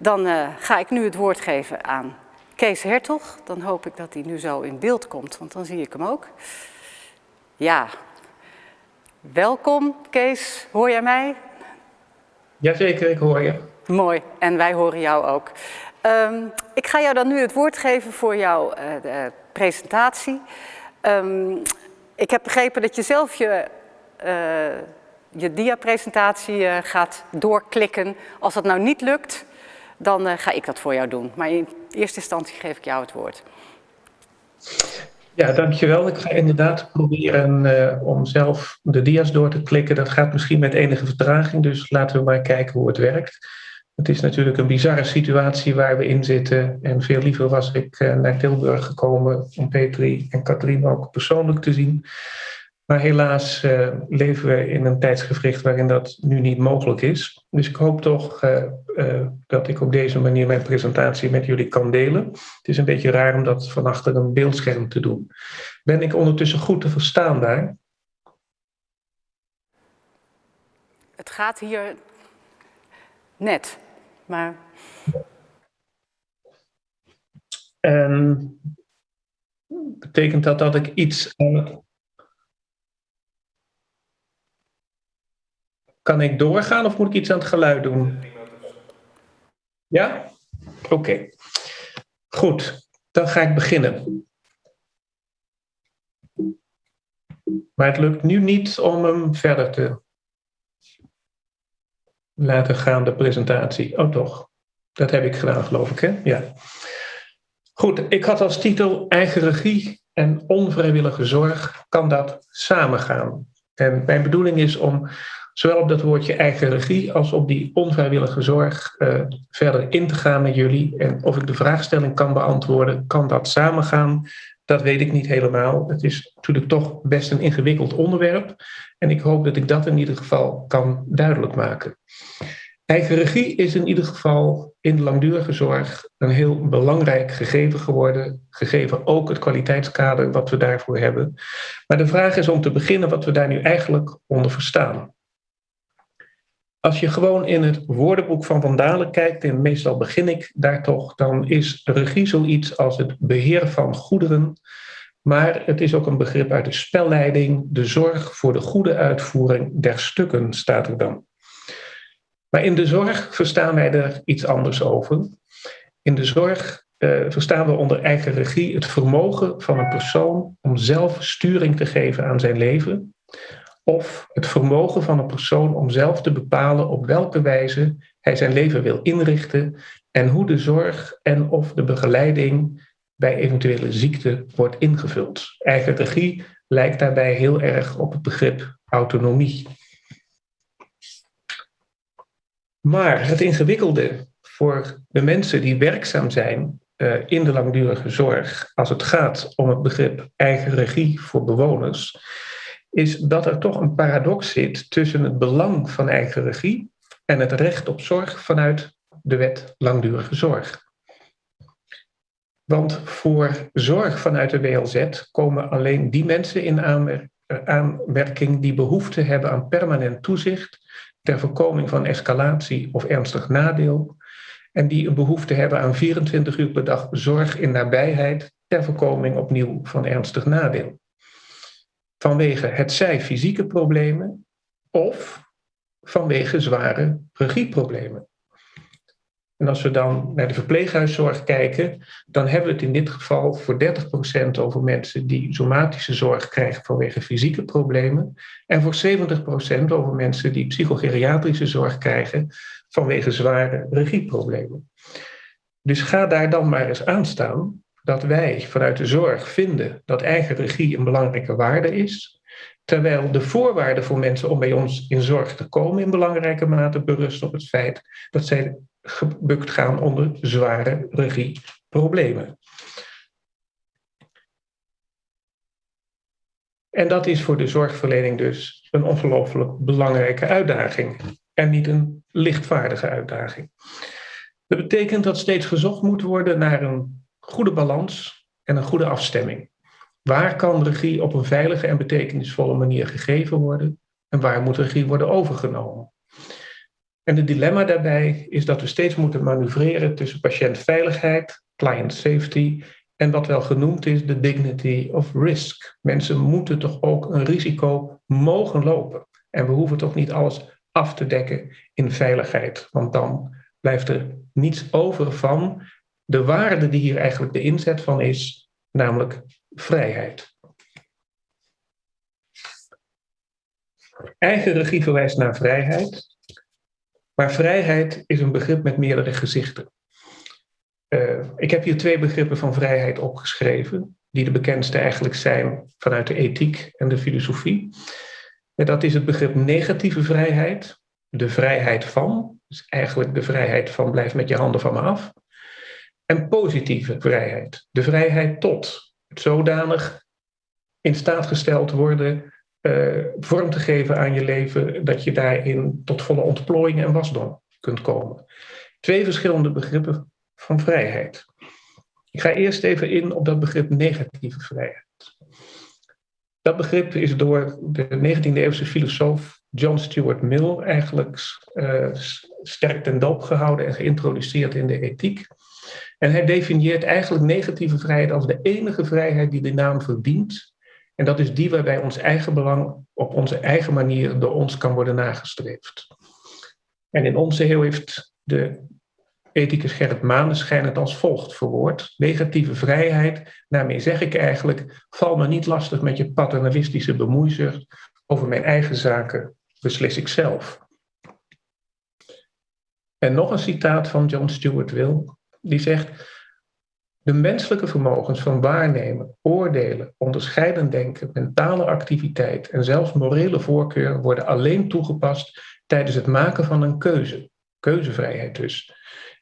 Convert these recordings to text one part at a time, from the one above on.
Dan uh, ga ik nu het woord geven aan Kees Hertog. Dan hoop ik dat hij nu zo in beeld komt, want dan zie ik hem ook. Ja, welkom Kees. Hoor jij mij? Jazeker, ik hoor je. Mooi, en wij horen jou ook. Um, ik ga jou dan nu het woord geven voor jouw uh, presentatie. Um, ik heb begrepen dat je zelf je, uh, je dia-presentatie uh, gaat doorklikken. Als dat nou niet lukt, dan uh, ga ik dat voor jou doen. Maar in eerste instantie geef ik jou het woord. Ja, dankjewel. Ik ga inderdaad proberen uh, om zelf de dia's door te klikken. Dat gaat misschien met enige vertraging, dus laten we maar kijken hoe het werkt. Het is natuurlijk een bizarre situatie waar we in zitten. En veel liever was ik uh, naar Tilburg gekomen om Petri en Katrien ook persoonlijk te zien. Maar helaas uh, leven we in een tijdsgevricht waarin dat nu niet mogelijk is. Dus ik hoop toch uh, uh, dat ik op deze manier mijn presentatie met jullie kan delen. Het is een beetje raar om dat van achter een beeldscherm te doen. Ben ik ondertussen goed te verstaan daar? Het gaat hier net, maar... En betekent dat dat ik iets aan Kan ik doorgaan of moet ik iets aan het geluid doen? Ja? Oké. Goed, dan ga ik beginnen. Maar het lukt nu niet om hem verder te laten gaan, de presentatie. Oh toch, dat heb ik gedaan geloof ik, hè? Ja. Goed, ik had als titel eigen regie en onvrijwillige zorg. Kan dat samengaan? En mijn bedoeling is om zowel op dat woordje eigen regie als op die onvrijwillige zorg uh, verder in te gaan met jullie. En of ik de vraagstelling kan beantwoorden, kan dat samengaan? Dat weet ik niet helemaal. Het is natuurlijk toch best een ingewikkeld onderwerp. En ik hoop dat ik dat in ieder geval kan duidelijk maken. Eigen regie is in ieder geval in de langdurige zorg een heel belangrijk gegeven geworden. Gegeven ook het kwaliteitskader wat we daarvoor hebben. Maar de vraag is om te beginnen wat we daar nu eigenlijk onder verstaan. Als je gewoon in het woordenboek van Vandalen kijkt, en meestal begin ik daar toch, dan is regie zoiets als het beheer van goederen. Maar het is ook een begrip uit de spelleiding, de zorg voor de goede uitvoering der stukken, staat er dan. Maar in de zorg verstaan wij er iets anders over. In de zorg uh, verstaan we onder eigen regie het vermogen van een persoon om zelf sturing te geven aan zijn leven, of het vermogen van een persoon om zelf te bepalen op welke wijze hij zijn leven wil inrichten en hoe de zorg en of de begeleiding bij eventuele ziekte wordt ingevuld. Eigen regie lijkt daarbij heel erg op het begrip autonomie. Maar het ingewikkelde voor de mensen die werkzaam zijn uh, in de langdurige zorg, als het gaat om het begrip eigen regie voor bewoners, is dat er toch een paradox zit tussen het belang van eigen regie en het recht op zorg vanuit de wet langdurige zorg. Want voor zorg vanuit de WLZ komen alleen die mensen in aanmerking die behoefte hebben aan permanent toezicht ter voorkoming van escalatie of ernstig nadeel en die een behoefte hebben aan 24 uur per dag zorg in nabijheid ter voorkoming opnieuw van ernstig nadeel vanwege het zij fysieke problemen of vanwege zware regieproblemen. En als we dan naar de verpleeghuiszorg kijken, dan hebben we het in dit geval voor 30% over mensen die somatische zorg krijgen vanwege fysieke problemen en voor 70% over mensen die psychogeriatrische zorg krijgen vanwege zware regieproblemen. Dus ga daar dan maar eens aan staan dat wij vanuit de zorg vinden dat eigen regie een belangrijke waarde is, terwijl de voorwaarden voor mensen om bij ons in zorg te komen in belangrijke mate berust op het feit dat zij gebukt gaan onder zware regieproblemen. En dat is voor de zorgverlening dus een ongelooflijk belangrijke uitdaging en niet een lichtvaardige uitdaging. Dat betekent dat steeds gezocht moet worden naar een goede balans en een goede afstemming. Waar kan regie op een veilige en betekenisvolle manier gegeven worden en waar moet regie worden overgenomen? En het dilemma daarbij is dat we steeds moeten manoeuvreren tussen patiëntveiligheid, client safety en wat wel genoemd is de dignity of risk. Mensen moeten toch ook een risico mogen lopen. En we hoeven toch niet alles af te dekken in veiligheid, want dan blijft er niets over van de waarde die hier eigenlijk de inzet van is, namelijk vrijheid. Eigen regie verwijst naar vrijheid, maar vrijheid is een begrip met meerdere gezichten. Uh, ik heb hier twee begrippen van vrijheid opgeschreven, die de bekendste eigenlijk zijn vanuit de ethiek en de filosofie. En dat is het begrip negatieve vrijheid, de vrijheid van, dus eigenlijk de vrijheid van blijf met je handen van me af. En positieve vrijheid, de vrijheid tot, zodanig in staat gesteld worden uh, vorm te geven aan je leven, dat je daarin tot volle ontplooiing en wasdom kunt komen. Twee verschillende begrippen van vrijheid. Ik ga eerst even in op dat begrip negatieve vrijheid. Dat begrip is door de 19e-eeuwse filosoof John Stuart Mill eigenlijk uh, sterk ten doop gehouden en geïntroduceerd in de ethiek. En hij definieert eigenlijk negatieve vrijheid als de enige vrijheid die de naam verdient. En dat is die waarbij ons eigen belang op onze eigen manier door ons kan worden nagestreefd. En in onze eeuw heeft de ethicus Gerrit Maneschijn het als volgt verwoord. Negatieve vrijheid, daarmee zeg ik eigenlijk, val me niet lastig met je paternalistische bemoeizucht. Over mijn eigen zaken beslis ik zelf. En nog een citaat van John Stuart Mill, die zegt... De menselijke vermogens van waarnemen, oordelen, onderscheiden denken, mentale activiteit en zelfs morele voorkeur worden alleen toegepast tijdens het maken van een keuze. Keuzevrijheid dus.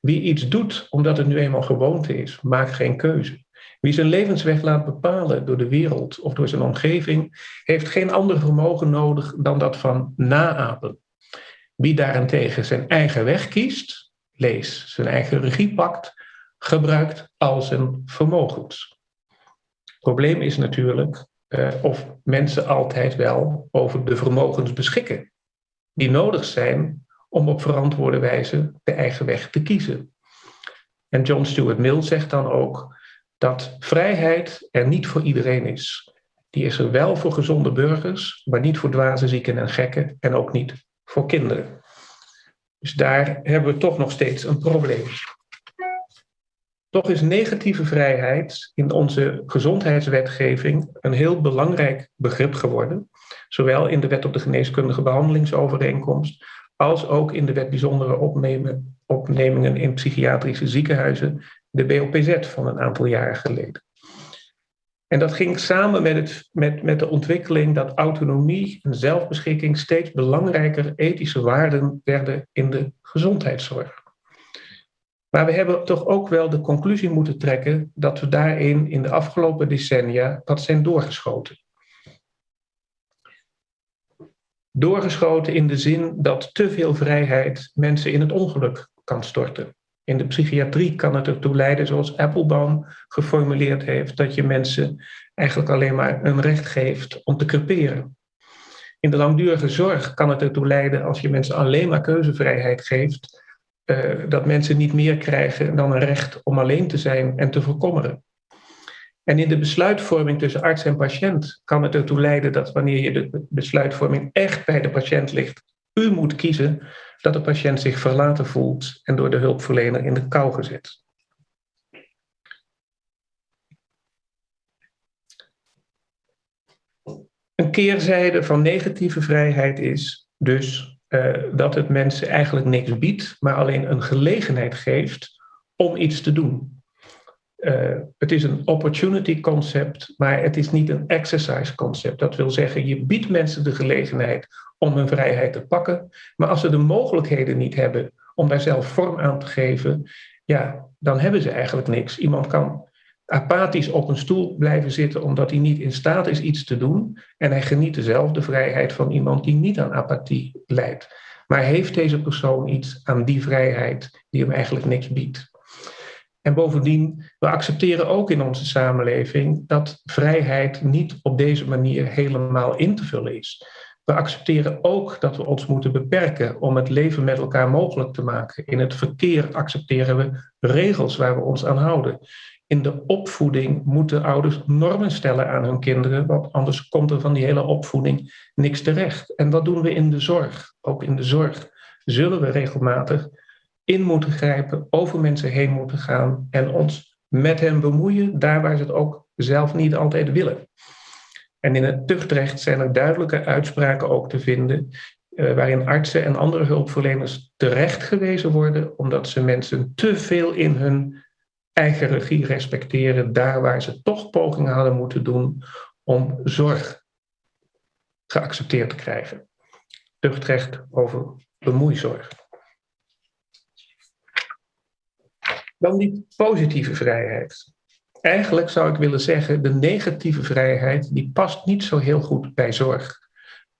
Wie iets doet omdat het nu eenmaal gewoonte is, maakt geen keuze. Wie zijn levensweg laat bepalen door de wereld of door zijn omgeving, heeft geen ander vermogen nodig dan dat van naapen. Wie daarentegen zijn eigen weg kiest, lees, zijn eigen regie pakt, gebruikt al zijn vermogens. Het probleem is natuurlijk uh, of mensen altijd wel over de vermogens beschikken die nodig zijn om op verantwoorde wijze de eigen weg te kiezen. En John Stuart Mill zegt dan ook dat vrijheid er niet voor iedereen is. Die is er wel voor gezonde burgers, maar niet voor dwaze zieken en gekken en ook niet voor kinderen. Dus daar hebben we toch nog steeds een probleem. Toch is negatieve vrijheid in onze gezondheidswetgeving een heel belangrijk begrip geworden, zowel in de Wet op de Geneeskundige Behandelingsovereenkomst als ook in de Wet Bijzondere Opnemingen in Psychiatrische Ziekenhuizen, de BOPZ van een aantal jaren geleden. En dat ging samen met, het, met, met de ontwikkeling dat autonomie en zelfbeschikking steeds belangrijker ethische waarden werden in de gezondheidszorg. Maar we hebben toch ook wel de conclusie moeten trekken dat we daarin in de afgelopen decennia wat zijn doorgeschoten. Doorgeschoten in de zin dat te veel vrijheid mensen in het ongeluk kan storten. In de psychiatrie kan het ertoe leiden, zoals Applebaum geformuleerd heeft, dat je mensen eigenlijk alleen maar een recht geeft om te creperen. In de langdurige zorg kan het ertoe leiden, als je mensen alleen maar keuzevrijheid geeft, uh, dat mensen niet meer krijgen dan een recht om alleen te zijn en te verkommeren. En in de besluitvorming tussen arts en patiënt kan het ertoe leiden dat wanneer je de besluitvorming echt bij de patiënt ligt, u moet kiezen dat de patiënt zich verlaten voelt en door de hulpverlener in de kou gezet. Een keerzijde van negatieve vrijheid is dus dat het mensen eigenlijk niks biedt, maar alleen een gelegenheid geeft om iets te doen. Uh, het is een opportunity concept, maar het is niet een exercise concept. Dat wil zeggen, je biedt mensen de gelegenheid om hun vrijheid te pakken, maar als ze de mogelijkheden niet hebben om daar zelf vorm aan te geven, ja, dan hebben ze eigenlijk niks. Iemand kan apathisch op een stoel blijven zitten omdat hij niet in staat is iets te doen. En hij geniet dezelfde vrijheid van iemand die niet aan apathie leidt. Maar heeft deze persoon iets aan die vrijheid die hem eigenlijk niks biedt? En bovendien, we accepteren ook in onze samenleving dat vrijheid niet op deze manier helemaal in te vullen is. We accepteren ook dat we ons moeten beperken om het leven met elkaar mogelijk te maken. In het verkeer accepteren we regels waar we ons aan houden. In de opvoeding moeten ouders normen stellen aan hun kinderen, want anders komt er van die hele opvoeding niks terecht. En wat doen we in de zorg? Ook in de zorg zullen we regelmatig in moeten grijpen, over mensen heen moeten gaan en ons met hen bemoeien, daar waar ze het ook zelf niet altijd willen. En in het tuchtrecht zijn er duidelijke uitspraken ook te vinden, uh, waarin artsen en andere hulpverleners terecht gewezen worden, omdat ze mensen te veel in hun eigen regie respecteren, daar waar ze toch pogingen hadden moeten doen om zorg geaccepteerd te krijgen. Tuchtrecht over bemoeizorg. Dan die positieve vrijheid. Eigenlijk zou ik willen zeggen, de negatieve vrijheid, die past niet zo heel goed bij zorg.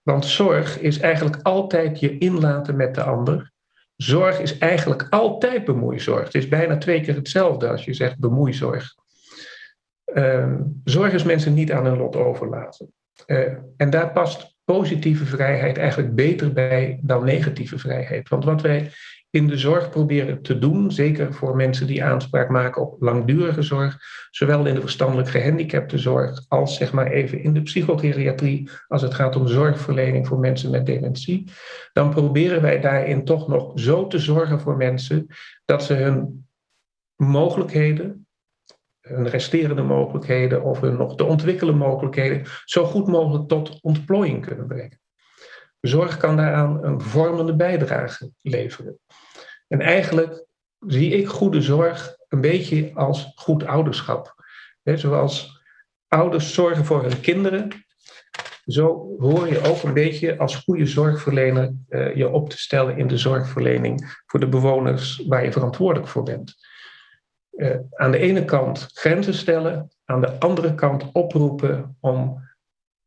Want zorg is eigenlijk altijd je inlaten met de ander. Zorg is eigenlijk altijd bemoeizorg. Het is bijna twee keer hetzelfde als je zegt bemoeizorg. Uh, zorg is mensen niet aan hun lot overlaten. Uh, en daar past positieve vrijheid eigenlijk beter bij dan negatieve vrijheid. Want wat wij in de zorg proberen te doen, zeker voor mensen die aanspraak maken op langdurige zorg, zowel in de verstandelijk gehandicaptenzorg als zeg maar even in de psychogeriatrie, als het gaat om zorgverlening voor mensen met dementie, dan proberen wij daarin toch nog zo te zorgen voor mensen dat ze hun mogelijkheden, hun resterende mogelijkheden of hun nog te ontwikkelen mogelijkheden zo goed mogelijk tot ontplooiing kunnen brengen. Zorg kan daaraan een vormende bijdrage leveren. En eigenlijk zie ik goede zorg een beetje als goed ouderschap. zoals ouders zorgen voor hun kinderen, zo hoor je ook een beetje als goede zorgverlener uh, je op te stellen in de zorgverlening voor de bewoners waar je verantwoordelijk voor bent. Uh, aan de ene kant grenzen stellen, aan de andere kant oproepen om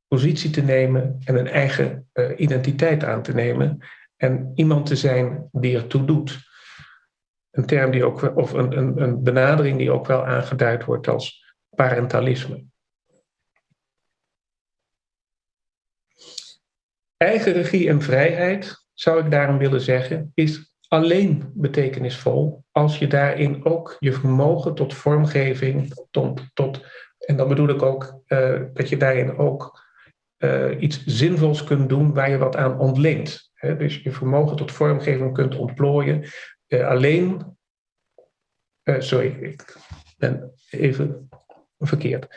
positie te nemen en een eigen uh, identiteit aan te nemen en iemand te zijn die ertoe doet een term die ook, of een, een, een benadering die ook wel aangeduid wordt als parentalisme. Eigen regie en vrijheid, zou ik daarom willen zeggen, is alleen betekenisvol als je daarin ook je vermogen tot vormgeving, tot, tot en dan bedoel ik ook uh, dat je daarin ook uh, iets zinvols kunt doen waar je wat aan ontleent. Dus je vermogen tot vormgeving kunt ontplooien uh, alleen. Uh, sorry, ik ben even verkeerd.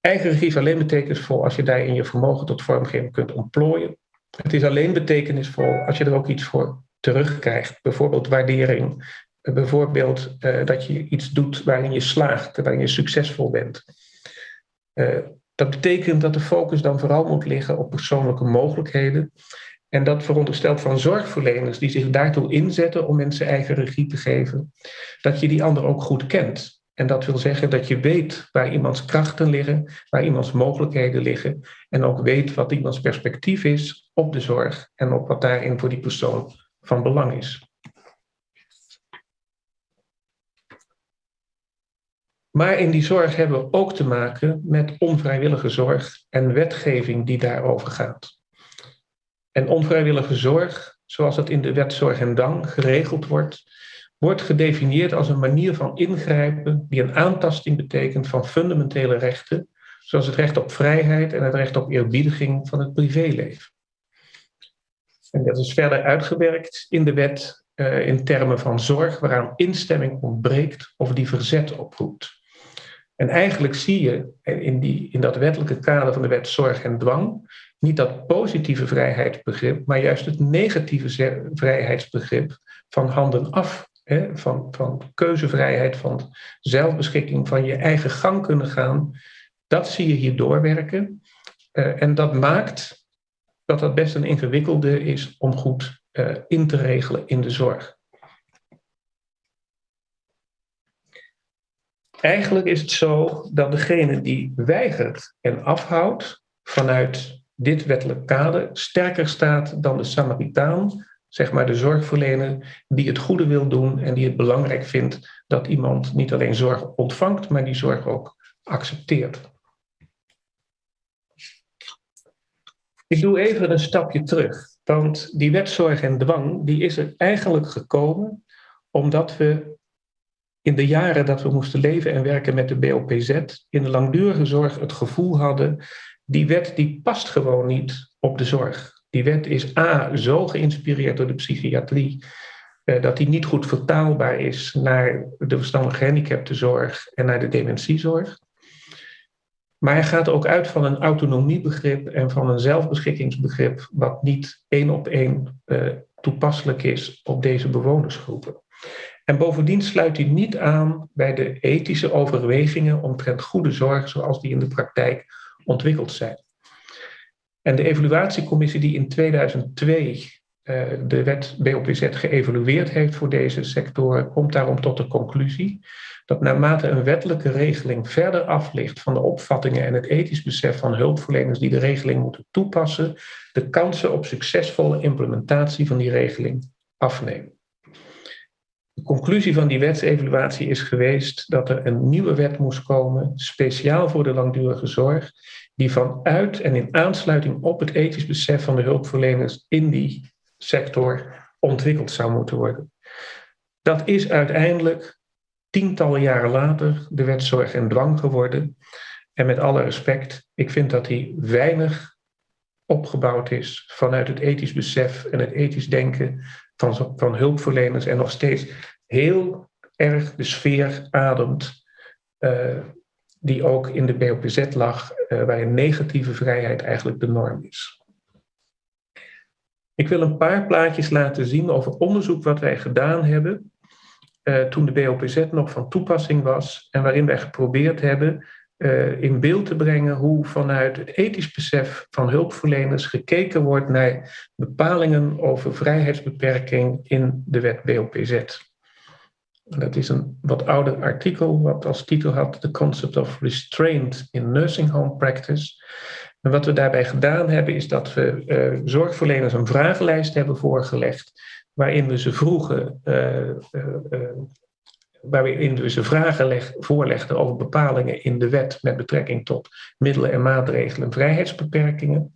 Eigen regie is alleen betekenisvol als je daarin je vermogen tot vormgeving kunt ontplooien. Het is alleen betekenisvol als je er ook iets voor terugkrijgt. Bijvoorbeeld waardering. Eh, bijvoorbeeld dat je iets doet waarin je slaagt, waarin je succesvol bent. Dat betekent dat de focus dan vooral moet liggen op persoonlijke mogelijkheden en dat veronderstelt van zorgverleners die zich daartoe inzetten om mensen eigen regie te geven, dat je die ander ook goed kent. En dat wil zeggen dat je weet waar iemands krachten liggen, waar iemands mogelijkheden liggen. En ook weet wat iemands perspectief is op de zorg en op wat daarin voor die persoon van belang is. Maar in die zorg hebben we ook te maken met onvrijwillige zorg en wetgeving die daarover gaat. En onvrijwillige zorg, zoals dat in de wet Zorg en Dang geregeld wordt, wordt gedefinieerd als een manier van ingrijpen die een aantasting betekent van fundamentele rechten, zoals het recht op vrijheid en het recht op eerbiediging van het privéleven. En dat is verder uitgewerkt in de wet uh, in termen van zorg waaraan instemming ontbreekt of die verzet oproept. En eigenlijk zie je in, die, in dat wettelijke kader van de wet zorg en dwang niet dat positieve vrijheidsbegrip, maar juist het negatieve vrijheidsbegrip van handen af. Hè, van, van keuzevrijheid, van zelfbeschikking, van je eigen gang kunnen gaan. Dat zie je hier doorwerken. Uh, en dat maakt dat dat best een ingewikkelde is om goed uh, in te regelen in de zorg. Eigenlijk is het zo dat degene die weigert en afhoudt vanuit dit wettelijk kader sterker staat dan de Samaritaan, zeg maar de zorgverlener, die het goede wil doen en die het belangrijk vindt dat iemand niet alleen zorg ontvangt, maar die zorg ook accepteert. Ik doe even een stapje terug. Want die wetzorg en dwang die is er eigenlijk gekomen omdat we in de jaren dat we moesten leven en werken met de BOPZ in de langdurige zorg het gevoel hadden, die wet die past gewoon niet op de zorg. Die wet is A, zo geïnspireerd door de psychiatrie, eh, dat die niet goed vertaalbaar is naar de verstandig gehandicaptenzorg en naar de dementiezorg. Maar hij gaat ook uit van een autonomiebegrip en van een zelfbeschikkingsbegrip, wat niet één op één uh, toepasselijk is op deze bewonersgroepen. En bovendien sluit hij niet aan bij de ethische overwegingen omtrent goede zorg zoals die in de praktijk ontwikkeld zijn. En de evaluatiecommissie die in 2002 uh, eh, de wet BOPZ geëvalueerd heeft voor deze sectoren, komt daarom tot de conclusie dat naarmate een wettelijke regeling verder af van de opvattingen en het ethisch besef van hulpverleners die de regeling moeten toepassen, de kansen op succesvolle implementatie van die regeling afnemen. De conclusie van die wetsevaluatie is geweest dat er een nieuwe wet moest komen, speciaal voor de langdurige zorg, die vanuit en in aansluiting op het ethisch besef van de hulpverleners in die sector ontwikkeld zou moeten worden. Dat is uiteindelijk tientallen jaren later de wet zorg en dwang geworden. En met alle respect, ik vind dat die weinig opgebouwd is vanuit het ethisch besef en het ethisch denken van, hulpverleners en nog steeds heel erg de sfeer ademt uh, die ook in de BOPZ lag, uh, waarin negatieve vrijheid eigenlijk de norm is. Ik wil een paar plaatjes laten zien over onderzoek wat wij gedaan hebben uh, toen de BOPZ nog van toepassing was en waarin wij geprobeerd hebben uh, in beeld te brengen hoe vanuit het ethisch besef van hulpverleners gekeken wordt naar bepalingen over vrijheidsbeperking in de wet BOPZ. Dat is een wat ouder artikel wat als titel had The Concept of Restraint in Nursing Home Practice. En wat we daarbij gedaan hebben is dat we uh, zorgverleners een vragenlijst hebben voorgelegd waarin we ze vroegen, uh, waarin ze vragen leg, voorlegden over bepalingen in de wet met betrekking tot middelen en maatregelen en vrijheidsbeperkingen.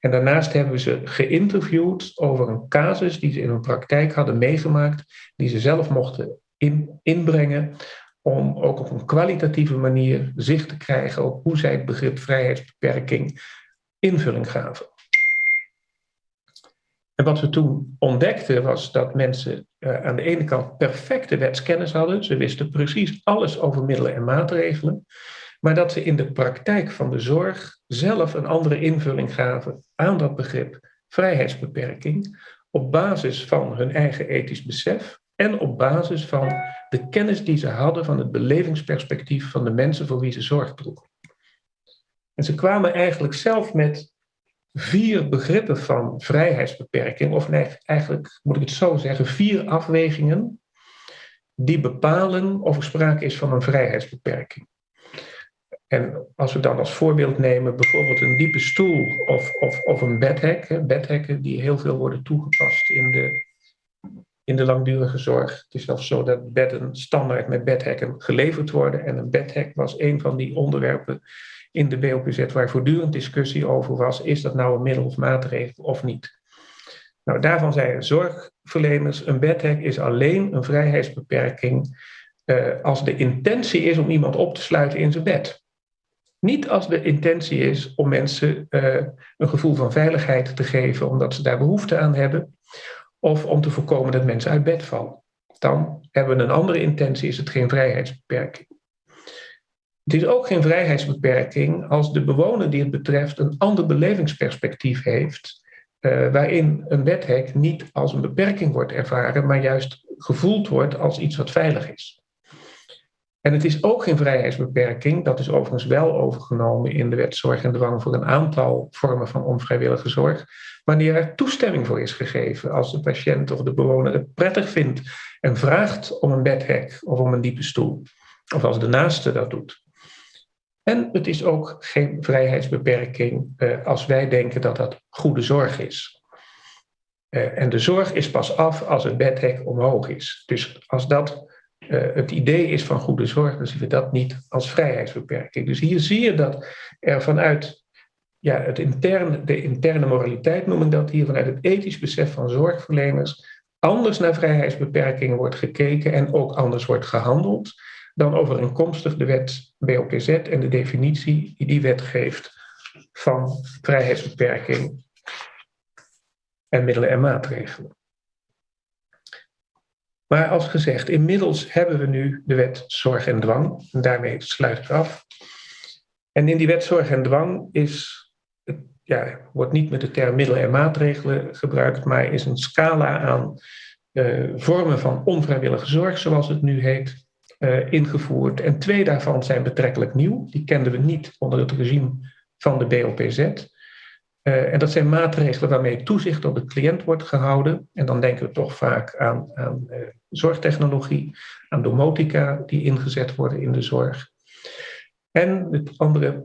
En daarnaast hebben we ze geïnterviewd over een casus die ze in hun praktijk hadden meegemaakt, die ze zelf mochten in, inbrengen, om ook op een kwalitatieve manier zicht te krijgen op hoe zij het begrip vrijheidsbeperking invulling gaven. En wat we toen ontdekten was dat mensen uh, aan de ene kant perfecte wetskennis hadden. Ze wisten precies alles over middelen en maatregelen. Maar dat ze in de praktijk van de zorg zelf een andere invulling gaven aan dat begrip vrijheidsbeperking. Op basis van hun eigen ethisch besef en op basis van de kennis die ze hadden van het belevingsperspectief van de mensen voor wie ze zorg droegen. En ze kwamen eigenlijk zelf met vier begrippen van vrijheidsbeperking, of eigenlijk moet ik het zo zeggen, vier afwegingen die bepalen of er sprake is van een vrijheidsbeperking. En als we dan als voorbeeld nemen bijvoorbeeld een diepe stoel of, of, of een bedhek, bedhekken die heel veel worden toegepast in de, in de langdurige zorg. Het is zelfs zo dat bedden standaard met bedhekken geleverd worden en een bedhek was een van die onderwerpen in de BOPZ waar voortdurend discussie over was, is dat nou een middel of maatregel of niet. Nou, daarvan zeiden zorgverleners, een bedhek is alleen een vrijheidsbeperking uh, als de intentie is om iemand op te sluiten in zijn bed. Niet als de intentie is om mensen uh, een gevoel van veiligheid te geven omdat ze daar behoefte aan hebben, of om te voorkomen dat mensen uit bed vallen. Dan hebben we een andere intentie, is het geen vrijheidsbeperking. Het is ook geen vrijheidsbeperking als de bewoner die het betreft een ander belevingsperspectief heeft, uh, waarin een wethek niet als een beperking wordt ervaren, maar juist gevoeld wordt als iets wat veilig is. En het is ook geen vrijheidsbeperking, dat is overigens wel overgenomen in de wet zorg en dwang voor een aantal vormen van onvrijwillige zorg, wanneer er toestemming voor is gegeven als de patiënt of de bewoner het prettig vindt en vraagt om een bedhek of om een diepe stoel, of als de naaste dat doet. En het is ook geen vrijheidsbeperking uh, als wij denken dat dat goede zorg is. Uh, en de zorg is pas af als het bedhek omhoog is. Dus als dat uh, het idee is van goede zorg, dan zien we dat niet als vrijheidsbeperking. Dus hier zie je dat er vanuit ja, het interne, de interne moraliteit noem ik dat hier, vanuit het ethisch besef van zorgverleners, anders naar vrijheidsbeperkingen wordt gekeken en ook anders wordt gehandeld dan overeenkomstig de wet BOPZ en de definitie die die wet geeft van vrijheidsbeperking en middelen en maatregelen. Maar als gezegd, inmiddels hebben we nu de wet zorg en dwang. En daarmee sluit ik af. En in die wet zorg en dwang is, ja, wordt niet met de term middelen en maatregelen gebruikt, maar is een scala aan uh, vormen van onvrijwillige zorg, zoals het nu heet, uh, ingevoerd. En twee daarvan zijn betrekkelijk nieuw. Die kenden we niet onder het regime van de BOPZ. Uh, en dat zijn maatregelen waarmee toezicht op de cliënt wordt gehouden. En dan denken we toch vaak aan, aan uh, zorgtechnologie, aan domotica die ingezet worden in de zorg. En het andere,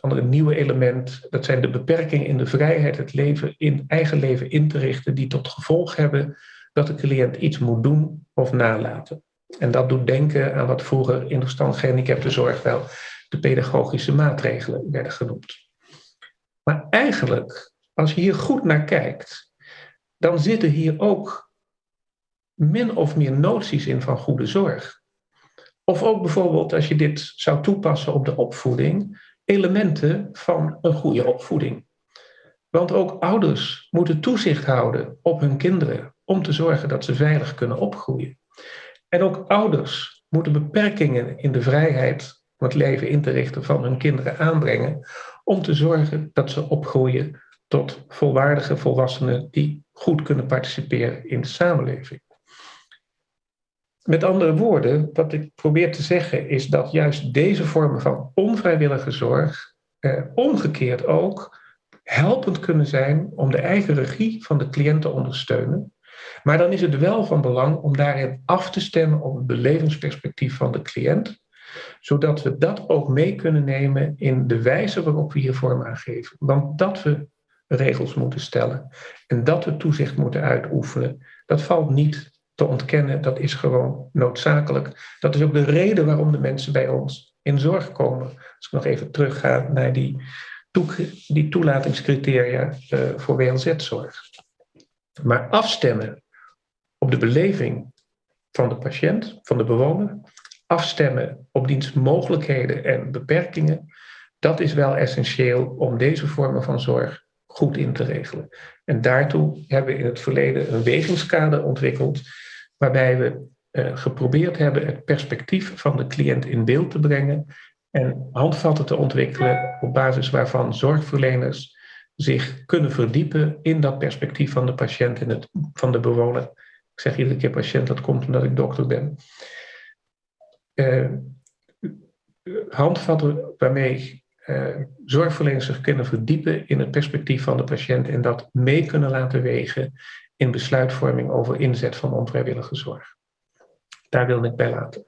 andere nieuwe element, dat zijn de beperkingen in de vrijheid het leven in eigen leven in te richten, die tot gevolg hebben dat de cliënt iets moet doen of nalaten. En dat doet denken aan wat vroeger in de stand gehandicapte zorg wel de pedagogische maatregelen werden genoemd. Maar eigenlijk, als je hier goed naar kijkt, dan zitten hier ook min of meer noties in van goede zorg. Of ook bijvoorbeeld, als je dit zou toepassen op de opvoeding, elementen van een goede opvoeding. Want ook ouders moeten toezicht houden op hun kinderen om te zorgen dat ze veilig kunnen opgroeien. En ook ouders moeten beperkingen in de vrijheid om het leven in te richten van hun kinderen aanbrengen, om te zorgen dat ze opgroeien tot volwaardige volwassenen die goed kunnen participeren in de samenleving. Met andere woorden, wat ik probeer te zeggen is dat juist deze vormen van onvrijwillige zorg eh, omgekeerd ook helpend kunnen zijn om de eigen regie van de cliënt te ondersteunen. Maar dan is het wel van belang om daarin af te stemmen op het belevingsperspectief van de cliënt zodat we dat ook mee kunnen nemen in de wijze waarop we hier vorm aan geven. Want dat we regels moeten stellen en dat we toezicht moeten uitoefenen, dat valt niet te ontkennen, dat is gewoon noodzakelijk. Dat is ook de reden waarom de mensen bij ons in zorg komen. Als ik nog even terugga naar die, die toelatingscriteria uh, voor WLZ-zorg. Maar afstemmen op de beleving van de patiënt, van de bewoner, afstemmen op dienstmogelijkheden en beperkingen, dat is wel essentieel om deze vormen van zorg goed in te regelen. En daartoe hebben we in het verleden een wegingskader ontwikkeld, waarbij we uh, geprobeerd hebben het perspectief van de cliënt in beeld te brengen en handvatten te ontwikkelen op basis waarvan zorgverleners zich kunnen verdiepen in dat perspectief van de patiënt en het, van de bewoner. Ik zeg iedere keer patiënt, dat komt omdat ik dokter ben uh, handvatten waarmee uh, zorgverleners zich kunnen verdiepen in het perspectief van de patiënt en dat mee kunnen laten wegen in besluitvorming over inzet van onvrijwillige zorg. Daar wil ik bij laten.